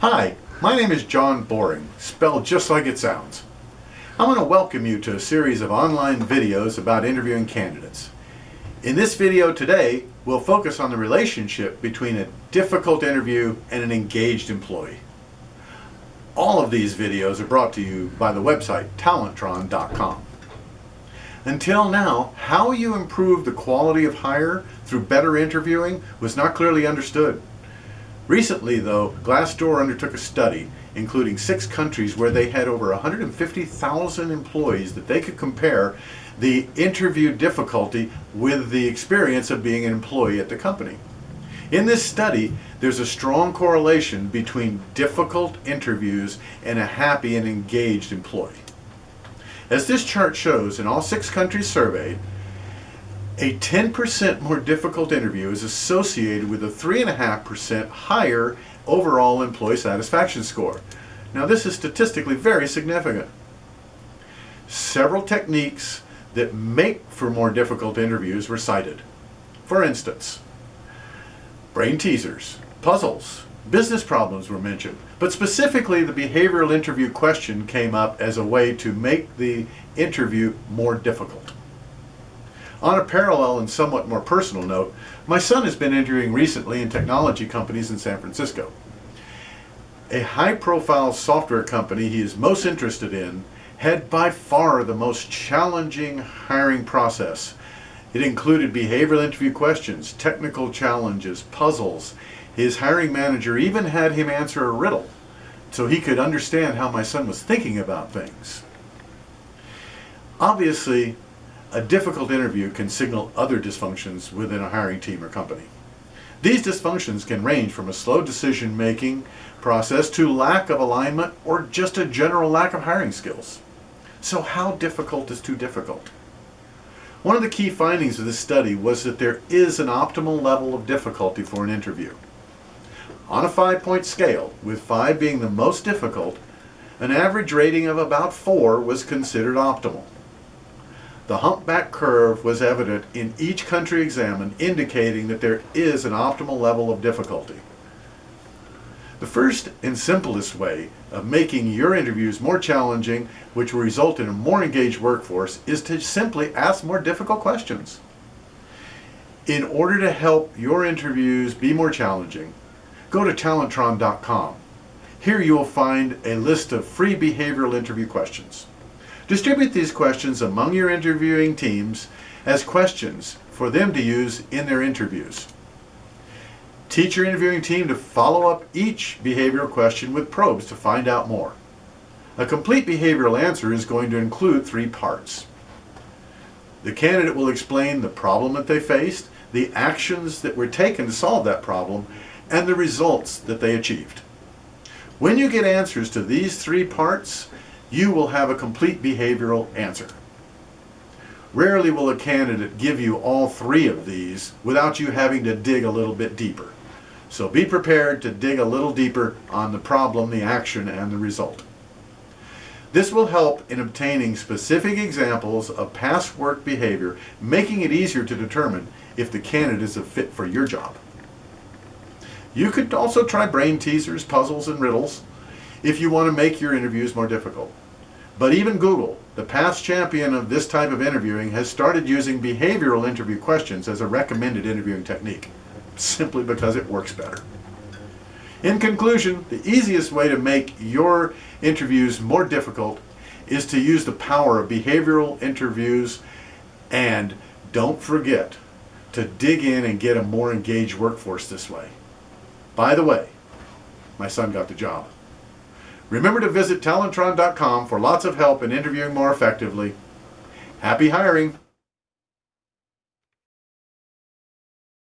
Hi, my name is John Boring, spelled just like it sounds. I want to welcome you to a series of online videos about interviewing candidates. In this video today, we'll focus on the relationship between a difficult interview and an engaged employee. All of these videos are brought to you by the website Talentron.com. Until now, how you improve the quality of hire through better interviewing was not clearly understood. Recently, though, Glassdoor undertook a study including six countries where they had over 150,000 employees that they could compare the interview difficulty with the experience of being an employee at the company. In this study, there's a strong correlation between difficult interviews and a happy and engaged employee. As this chart shows, in all six countries surveyed, a 10% more difficult interview is associated with a 3.5% higher overall employee satisfaction score. Now this is statistically very significant. Several techniques that make for more difficult interviews were cited. For instance, brain teasers, puzzles, business problems were mentioned, but specifically the behavioral interview question came up as a way to make the interview more difficult. On a parallel and somewhat more personal note, my son has been interviewing recently in technology companies in San Francisco. A high-profile software company he is most interested in had by far the most challenging hiring process. It included behavioral interview questions, technical challenges, puzzles. His hiring manager even had him answer a riddle so he could understand how my son was thinking about things. Obviously, a difficult interview can signal other dysfunctions within a hiring team or company. These dysfunctions can range from a slow decision-making process to lack of alignment or just a general lack of hiring skills. So how difficult is too difficult? One of the key findings of this study was that there is an optimal level of difficulty for an interview. On a five-point scale, with five being the most difficult, an average rating of about four was considered optimal. The humpback curve was evident in each country examined, indicating that there is an optimal level of difficulty. The first and simplest way of making your interviews more challenging, which will result in a more engaged workforce, is to simply ask more difficult questions. In order to help your interviews be more challenging, go to Talentron.com. Here you will find a list of free behavioral interview questions. Distribute these questions among your interviewing teams as questions for them to use in their interviews. Teach your interviewing team to follow up each behavioral question with probes to find out more. A complete behavioral answer is going to include three parts. The candidate will explain the problem that they faced, the actions that were taken to solve that problem, and the results that they achieved. When you get answers to these three parts, you will have a complete behavioral answer. Rarely will a candidate give you all three of these without you having to dig a little bit deeper. So be prepared to dig a little deeper on the problem, the action, and the result. This will help in obtaining specific examples of past work behavior, making it easier to determine if the candidate is a fit for your job. You could also try brain teasers, puzzles, and riddles if you want to make your interviews more difficult. But even Google, the past champion of this type of interviewing, has started using behavioral interview questions as a recommended interviewing technique, simply because it works better. In conclusion, the easiest way to make your interviews more difficult is to use the power of behavioral interviews and don't forget to dig in and get a more engaged workforce this way. By the way, my son got the job. Remember to visit Talentron.com for lots of help in interviewing more effectively. Happy hiring!